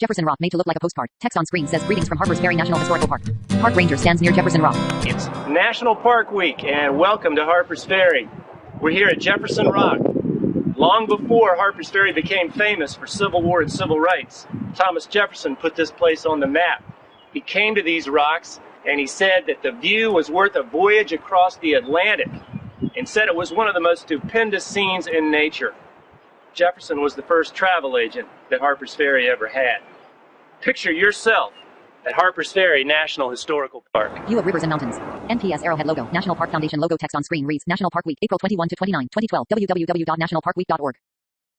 Jefferson Rock made to look like a postcard. Text on screen says greetings from Harpers Ferry National Historical Park. Park ranger stands near Jefferson Rock. It's National Park Week and welcome to Harpers Ferry. We're here at Jefferson Rock. Long before Harpers Ferry became famous for Civil War and civil rights, Thomas Jefferson put this place on the map. He came to these rocks and he said that the view was worth a voyage across the Atlantic and said it was one of the most stupendous scenes in nature. Jefferson was the first travel agent that Harpers Ferry ever had. Picture yourself at Harpers Ferry National Historical Park. View of rivers and mountains. NPS Arrowhead logo. National Park Foundation logo text on screen reads National Park Week, April 21 to 29, 2012. www.nationalparkweek.org.